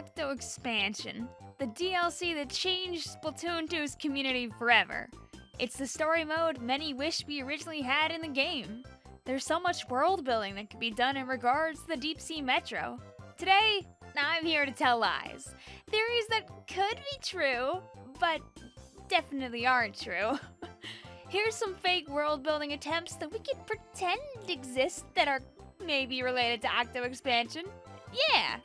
Octo Expansion, the DLC that changed Splatoon 2's community forever. It's the story mode many wish we originally had in the game. There's so much world building that could be done in regards to the Deep Sea Metro. Today, I'm here to tell lies. Theories that could be true, but definitely aren't true. Here's some fake world building attempts that we could pretend exist that are maybe related to Octo Expansion. Yeah!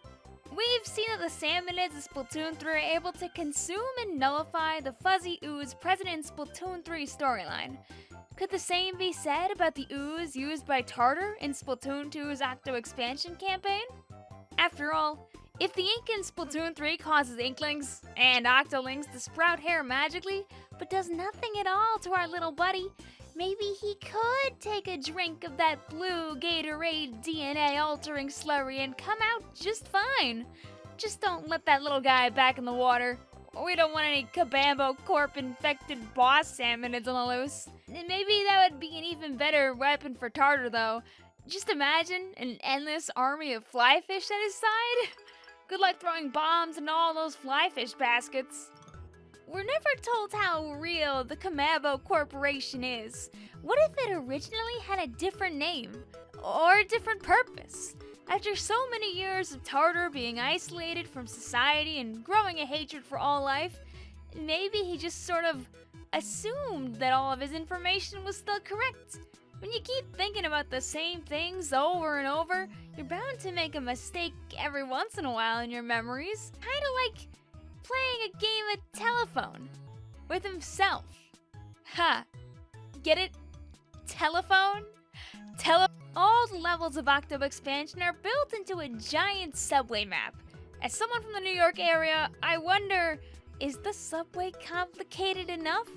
We've seen that the Salmonids in Splatoon 3 are able to consume and nullify the Fuzzy Ooze present in Splatoon 3 storyline. Could the same be said about the ooze used by Tartar in Splatoon 2's Octo Expansion campaign? After all, if the ink in Splatoon 3 causes Inklings and Octolings to sprout hair magically, but does nothing at all to our little buddy, maybe he could take a drink of that blue Gatorade DNA altering slurry and come out just fine. Just don't let that little guy back in the water. We don't want any Kamabo Corp infected boss salmonids on the loose. And Maybe that would be an even better weapon for Tartar though. Just imagine an endless army of flyfish at his side. Good luck throwing bombs in all those flyfish baskets. We're never told how real the Kamabo Corporation is. What if it originally had a different name? Or a different purpose? After so many years of Tartar being isolated from society and growing a hatred for all life, maybe he just sort of assumed that all of his information was still correct. When you keep thinking about the same things over and over, you're bound to make a mistake every once in a while in your memories. Kinda like playing a game of telephone with himself. Ha! Get it? Telephone? Tele- All the levels of Octo Expansion are built into a giant subway map. As someone from the New York area, I wonder is the subway complicated enough?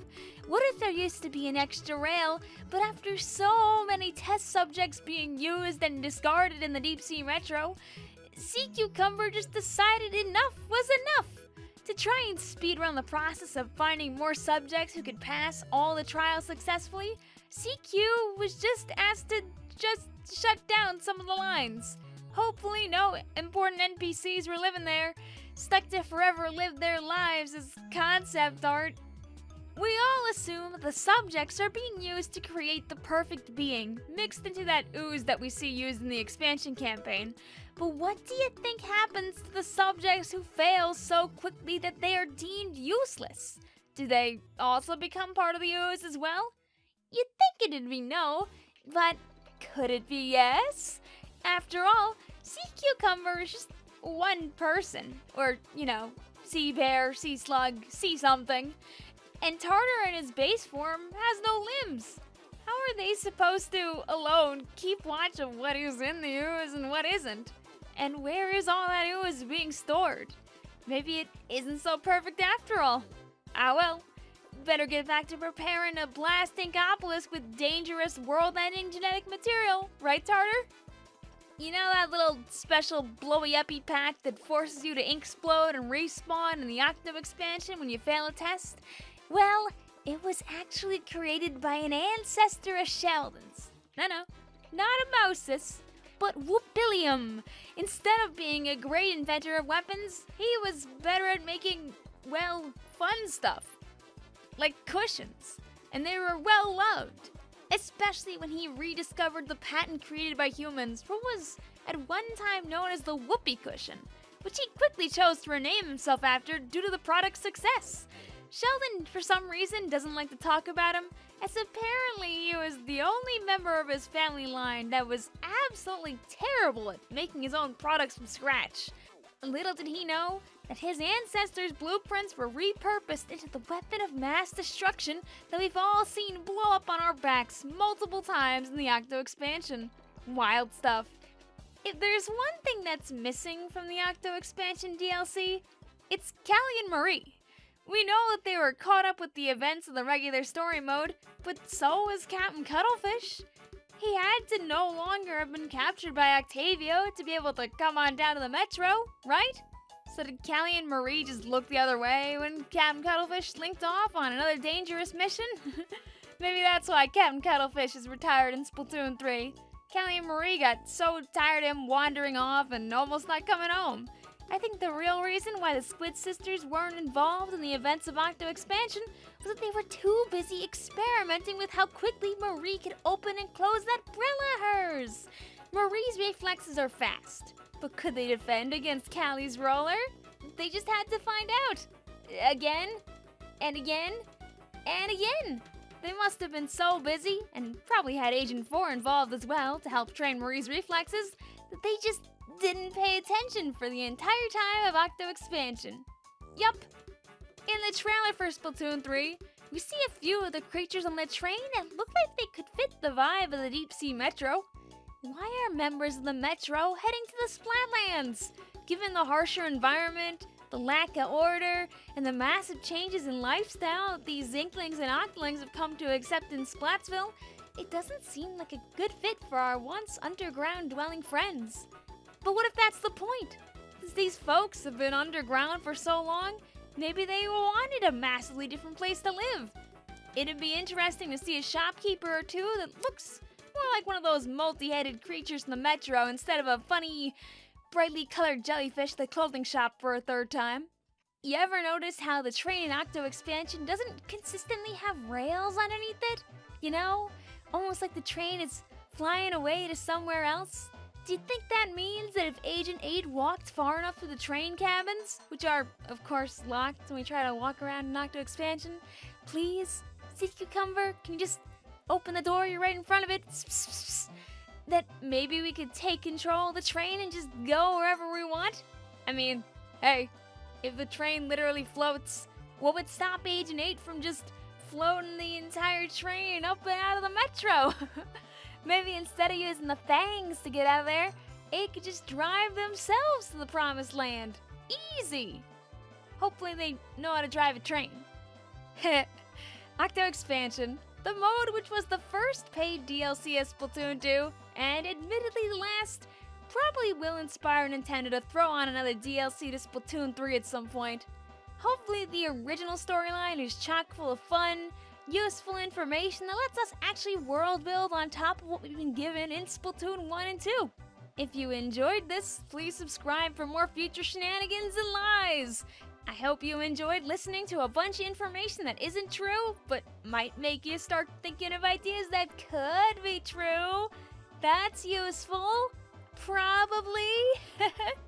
What if there used to be an extra rail, but after so many test subjects being used and discarded in the Deep Sea Metro, Sea Cucumber just decided enough was try and speed run the process of finding more subjects who could pass all the trials successfully, CQ was just asked to just shut down some of the lines. Hopefully no important NPCs were living there, stuck to forever live their lives as concept art. We all assume the subjects are being used to create the perfect being, mixed into that ooze that we see used in the expansion campaign. But what do you think happens to the subjects who fail so quickly that they are deemed useless? Do they also become part of the ooze as well? You'd think it'd be no, but could it be yes? After all, sea cucumber is just one person, or, you know, sea bear, sea slug, sea something. And Tartar in his base form has no limbs. How are they supposed to, alone, keep watch of what is in the ooze and what isn't? And where is all that ooze being stored? Maybe it isn't so perfect after all. Ah well, better get back to preparing a blasting obelisk with dangerous world-ending genetic material, right Tartar? You know that little special blowy uppy pack that forces you to ink explode and respawn in the Octo expansion when you fail a test? Well, it was actually created by an ancestor of Sheldon's. No, no, not a Moses, but Whoopillium. Instead of being a great inventor of weapons, he was better at making, well, fun stuff. Like cushions. And they were well loved especially when he rediscovered the patent created by humans for what was at one time known as the whoopee cushion, which he quickly chose to rename himself after due to the product's success. Sheldon, for some reason, doesn't like to talk about him, as apparently he was the only member of his family line that was absolutely terrible at making his own products from scratch. Little did he know that his ancestors' blueprints were repurposed into the weapon of mass destruction that we've all seen blow up on our backs multiple times in the Octo expansion. Wild stuff. If there's one thing that's missing from the Octo expansion DLC, it's Callie and Marie. We know that they were caught up with the events of the regular story mode, but so was Captain Cuttlefish. He had to no longer have been captured by Octavio to be able to come on down to the Metro, right? So did Callie and Marie just look the other way when Captain Cuttlefish linked off on another dangerous mission? Maybe that's why Captain Cuttlefish is retired in Splatoon 3. Callie and Marie got so tired of him wandering off and almost not coming home. I think the real reason why the Squid Sisters weren't involved in the events of Octo Expansion was that they were too busy experimenting with how quickly Marie could open and close that Brella hers. Marie's reflexes are fast, but could they defend against Callie's roller? They just had to find out. Again, and again, and again. They must have been so busy, and probably had Agent 4 involved as well to help train Marie's reflexes, that they just didn't pay attention for the entire time of Octo Expansion. Yup. In the trailer for Splatoon 3, we see a few of the creatures on the train that look like they could fit the vibe of the Deep Sea Metro. Why are members of the Metro heading to the Splatlands? Given the harsher environment, the lack of order, and the massive changes in lifestyle these Inklings and Octolings have come to accept in Splatsville, it doesn't seem like a good fit for our once underground dwelling friends. But what if that's the point? Since these folks have been underground for so long, maybe they wanted a massively different place to live. It'd be interesting to see a shopkeeper or two that looks more like one of those multi-headed creatures in the metro instead of a funny, brightly colored jellyfish at the clothing shop for a third time. You ever notice how the train in Octo Expansion doesn't consistently have rails underneath it? You know, almost like the train is flying away to somewhere else? Do you think that means that if Agent 8 walked far enough through the train cabins, which are, of course, locked when we try to walk around in Octo Expansion, please, Sea Cucumber, can you just open the door, you're right in front of it, that maybe we could take control of the train and just go wherever we want? I mean, hey, if the train literally floats, what would stop Agent 8 from just floating the entire train up and out of the metro? Maybe instead of using the fangs to get out of there, it could just drive themselves to the promised land. Easy! Hopefully they know how to drive a train. Octo Expansion, the mode which was the first paid DLC of Splatoon 2, and admittedly the last, probably will inspire Nintendo to throw on another DLC to Splatoon 3 at some point. Hopefully the original storyline is chock full of fun, useful information that lets us actually world build on top of what we've been given in Splatoon 1 and 2. If you enjoyed this, please subscribe for more future shenanigans and lies. I hope you enjoyed listening to a bunch of information that isn't true, but might make you start thinking of ideas that could be true. That's useful. Probably.